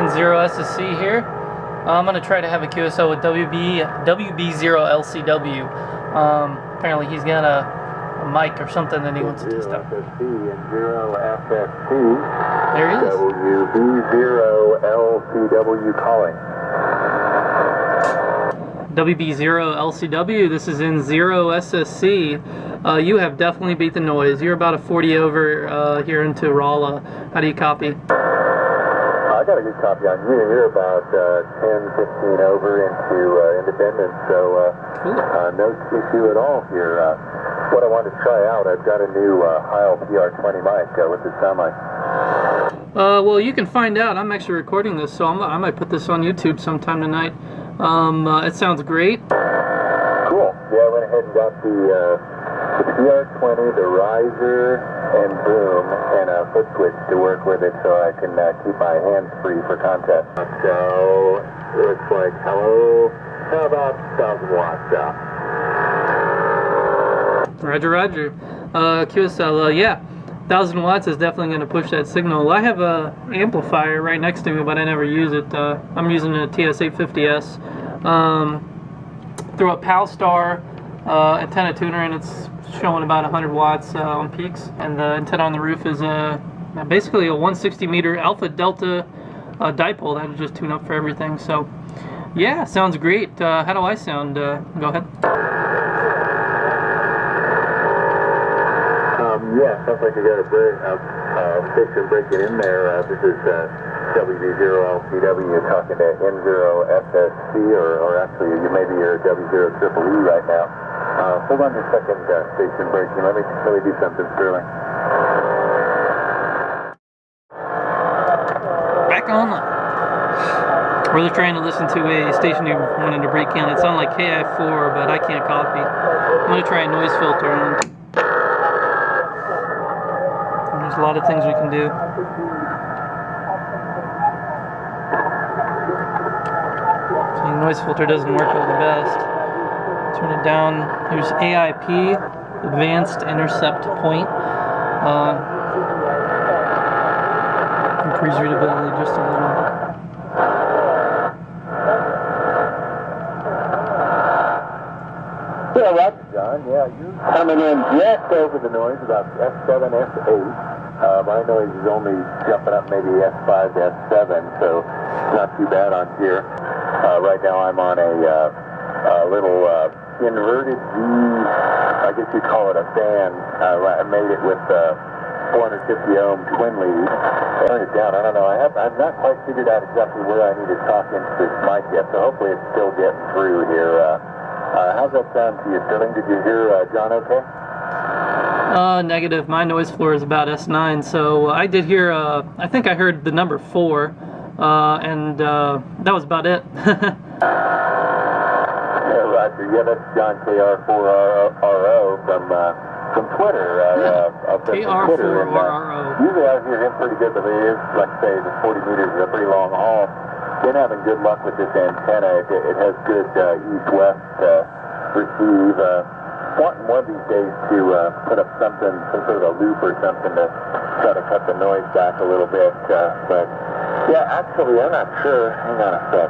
N zero SSC here. Uh, I'm gonna try to have a QSL with WB WB0 LCW. Um, apparently he's got a, a, mic or something that he wants to test out. SSC and zero FST. There he is. WB0 LCW calling. WB0 LCW. This is N zero SSC. Uh, you have definitely beat the noise. You're about a 40 over uh, here into Rolla. How do you copy? Got a good copy on you. You're about uh, 10, 15 over into uh, Independence, so uh, cool. Uh, no issue at all here. Uh, what I wanted to try out, I've got a new Heil PR20 mic. what's it sound like? Uh, well, you can find out. I'm actually recording this, so I'm, i might put this on YouTube sometime tonight. Um, uh, it sounds great. Cool. Yeah, I went ahead and got the, uh, the PR20, the riser and boom, and a foot switch to work with it so I can uh, keep my hands free for contact. So, it looks like, hello, how about 1,000 watts up? Roger, roger. Uh, QSL, uh, yeah. 1000 watts is definitely going to push that signal. I have a amplifier right next to me, but I never use it. Uh, I'm using a TS850S. Um, through a Palstar uh, antenna tuner, and it's showing about 100 watts uh, on peaks. And the antenna on the roof is a basically a 160 meter alpha delta uh, dipole that will just tune up for everything. So, yeah, sounds great. Uh, how do I sound? Uh, go ahead. Yeah, sounds like you got a break, uh, uh, fixer breaking in there. Uh, this is uh, WB0LCW talking to N0SSC, or, or actually you maybe you're W0EE right now. Uh, hold on just a second, uh, station breaking. Let me, let me do something, Sterling. Back on. We're trying to listen to a station you wanted to break in. It sounded like KI4, but I can't copy. I'm going to try a noise filter on there's a lot of things we can do. See, noise filter doesn't work all the best. Turn it down. Here's AIP, Advanced Intercept Point. Uh, increase readability just a little. Yeah, Roger, John. Yeah, you're coming in just over the noise, about S7, S8. Uh, my noise is only jumping up maybe S5 to S7, so not too bad on here. Uh, right now I'm on a, uh, little uh, inverted V, I guess you'd call it a fan. Uh, I made it with uh, 450 ohm twin lead. Turn it down. I don't know. I have, I've not quite figured out exactly where I need to talk into this mic yet, so hopefully it's still getting through here. Uh, uh, how's that sound to you, Sterling? Did you hear uh, John okay? Uh, negative. My noise floor is about S9, so I did hear, uh, I think I heard the number 4, uh, and uh, that was about it. yeah, Roger. Yeah, that's John KR4RO from, uh, from Twitter. Uh, yeah. uh, KR4RRO. Uh, usually I hear him pretty good, but it is, like I say, the 40 meters is a pretty long haul. Been having good luck with this antenna. It, it has good uh, east-west uh, receive. Uh, wanting one of these days to uh, put up something, some sort of a loop or something to try to cut the noise back a little bit. Uh, but yeah, actually, I'm not sure. Hang on a sec.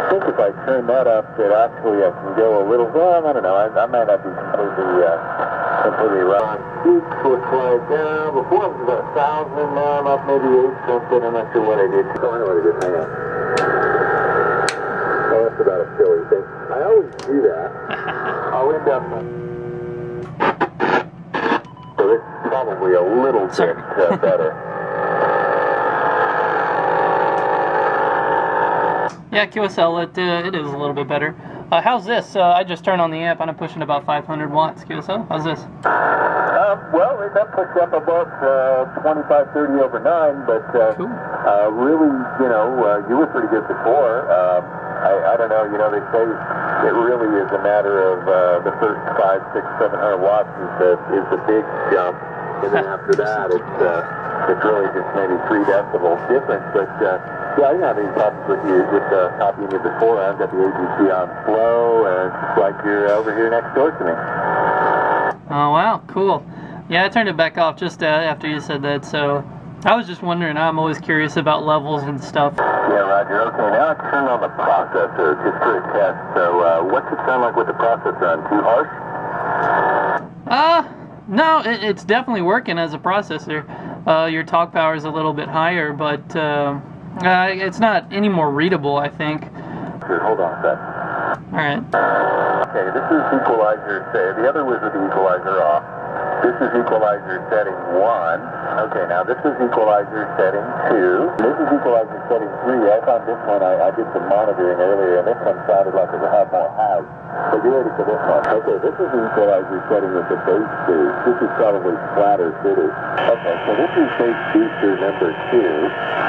I think if I turn that up, that actually I can go a little. Well, I don't know. I, I might not be completely uh, completely wrong. Peaks looks like uh, before it was about a thousand. Now I'm up maybe eight something. I'm not sure what I did. Oh, I know what I did. Hang on. Oh, that's about a silly thing. I always do that. I'll end up. So this is probably a little bit uh, better. Yeah, QSL, it, uh, it is a little bit better. Uh, how's this? Uh, I just turned on the amp and I'm pushing about 500 watts. QSL, how's this? Um, well, that puts up about uh, 25, 30 over 9, but uh, cool. uh, really, you know, uh, you were pretty good before. Um, I, I don't know, you know, they say it really is a matter of uh, the first five, six, seven hundred watts is the, is the big jump, and then after that it's, uh, it's really just maybe three decibels difference, but uh, yeah, I didn't have any problems with you, with uh, copying you before. I've got the AGC on flow, and it's like you're over here next door to me. Oh, wow, cool. Yeah, I turned it back off just uh, after you said that, so I was just wondering. I'm always curious about levels and stuff. Yeah, Roger. Okay, now I turn on the processor just for a test. So, uh, what's it sound like with the processor on? Too harsh? Uh, no, it, it's definitely working as a processor. Uh, your talk power is a little bit higher, but uh, uh, it's not any more readable, I think. Sure, hold on a sec. All right. Okay, this is equalizer. Say, the other was with the equalizer off. This is equalizer setting one. Okay, now this is equalizer setting two. This is equalizer setting three. I found this one, I, I did some monitoring earlier, and this one sounded like it would have more house. So get ready for this one. Okay, this is equalizer setting with the bass boost. This is probably flatter fitted. Okay, so this is bass booster number two.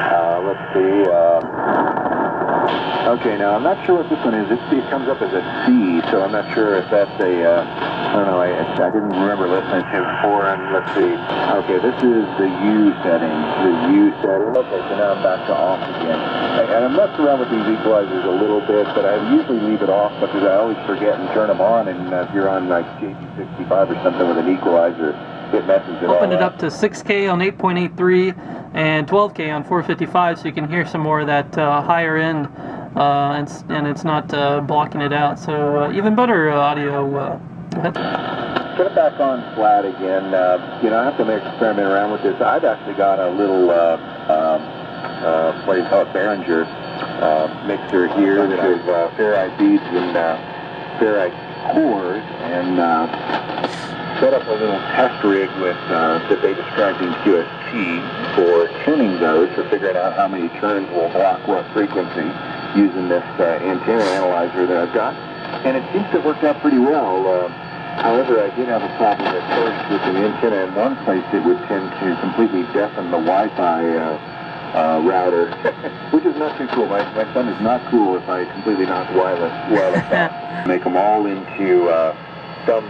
Uh, let's see. Uh, Okay, now I'm not sure what this one is. It, it comes up as a C, so I'm not sure if that's a, uh, I don't know, I, I didn't remember listening to before, and let's see. Okay, this is the U setting, the U setting. Okay, so now I'm back to off again. And I'm messing around with these equalizers a little bit, but I usually leave it off because I always forget and turn them on, and uh, if you're on like JT65 or something with an equalizer, messes it Open all it up to 6K on 8.83 and 12K on 455, so you can hear some more of that uh, higher end, uh, and, and it's not uh, blocking it out. So uh, even better uh, audio. Uh. Put it back on flat again. Uh, you know, I have to make experiment around with this. I've actually got a little, uh, um, uh, what do you call it, Behringer uh, mixer here that I've uh, ferrite beads and uh, ferrite cores and uh, set up a little test rig with uh, that they described in QST for tuning those, for figuring out how many turns will block what frequency using this uh, antenna analyzer that I've got. And it seems to have worked out pretty well. Uh, however, I did have a problem at first with the antenna in one place. It would tend to completely deafen the Wi-Fi uh, uh, router, which is not too cool. My, my son is not cool if I completely knock wireless, wireless out. Make them all into thumb,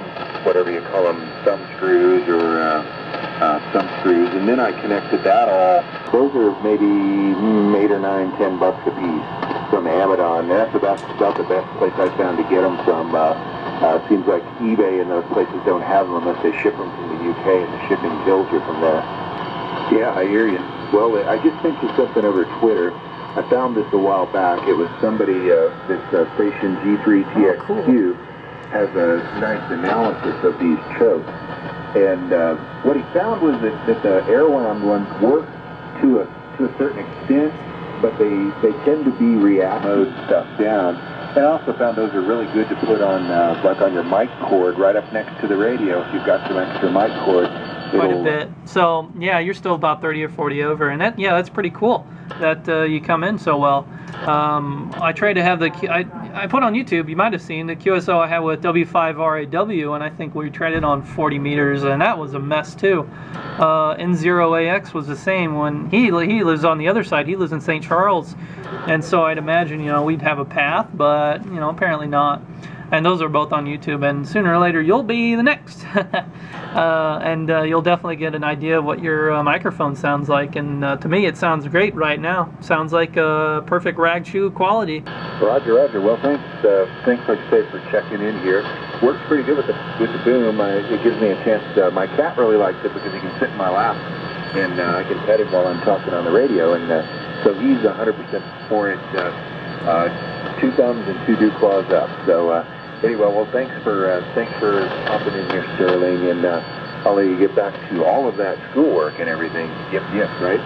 whatever you call them, thumb screws or uh, uh, thumb screws, and then I connected that all. Those are maybe mm, eight or nine, ten bucks a piece from Amazon. That's about about the best place I found to get them from. Uh, uh, it seems like eBay and those places don't have them unless they ship them from the UK, and the shipping kills you from there. Yeah, I hear you. Well, I just sent you something over Twitter. I found this a while back. It was somebody, uh, this uh, station G3TXQ Oh, cool. Has a nice analysis of these chokes. And uh, what he found was that, that the air-wound ones work to a, to a certain extent, but they, they tend to be react mode stuff down. And I also found those are really good to put on, uh, like on your mic cord right up next to the radio if you've got some extra mic cord. quite a bit. So yeah, you're still about 30 or 40 over, and that yeah, that's pretty cool that uh, you come in so well. Um, I tried to have the I I put on YouTube. You might have seen the QSO I had with W5RAW, and I think we tried it on 40 meters, and that was a mess too. Uh, N0AX was the same when he he lives on the other side. He lives in St. Charles, and so I'd imagine you know we'd have a path, but you know apparently not. And those are both on YouTube, and sooner or later you'll be the next. uh, and uh, you'll definitely get an idea of what your uh, microphone sounds like. And uh, to me, it sounds great right now. Sounds like uh, perfect rag chew quality. Roger, Roger. Well, thanks, uh, thanks, like I say, for checking in here. Works pretty good with the with the boom. I, it gives me a chance. Uh, my cat really likes it because he can sit in my lap, and I can pet him while I'm talking on the radio. And so he's 100% for it. Two thumbs and two dew claws up. So anyway, well, thanks for uh, thanks for popping in here, Sterling, and uh, I'll let you get back to all of that schoolwork and everything. Yep, yep, right.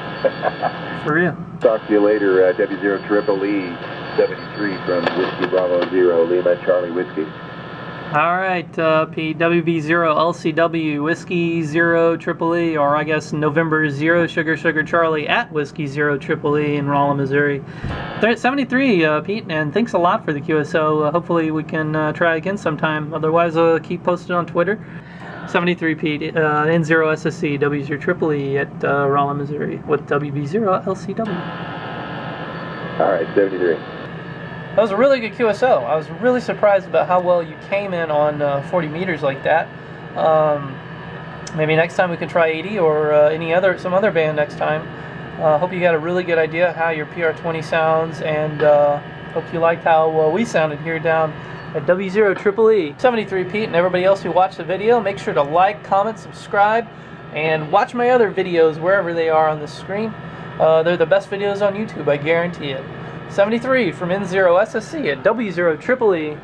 For real. Talk to you later, uh, W0 Triple E 73 from Whiskey Bravo Zero, Lima Charlie Whiskey. All right, uh, Pete. WB0 LCW Whiskey Zero Triple E, or I guess November Zero Sugar Sugar Charlie at Whiskey Zero Triple E in Rolla, Missouri. They're 73, uh, Pete, and thanks a lot for the QSO. Uh, hopefully we can uh, try again sometime. Otherwise, uh, keep posted on Twitter. 73 Pete, uh, N0 SSC, W0 Triple E at uh, Rolla, Missouri with WB0 LCW. All right, 73. That was a really good QSO. I was really surprised about how well you came in on uh, 40 meters like that. Um, maybe next time we can try 80 or uh, any other some other band next time. Uh, hope you got a really good idea how your PR20 sounds, and uh, hope you liked how uh, we sounded here down at W0 Triple E 73 Pete and everybody else who watched the video. Make sure to like, comment, subscribe, And watch my other videos wherever they are on the screen. Uh, they're the best videos on YouTube, I guarantee it. 73 from N0 SSC at W0 Triple E.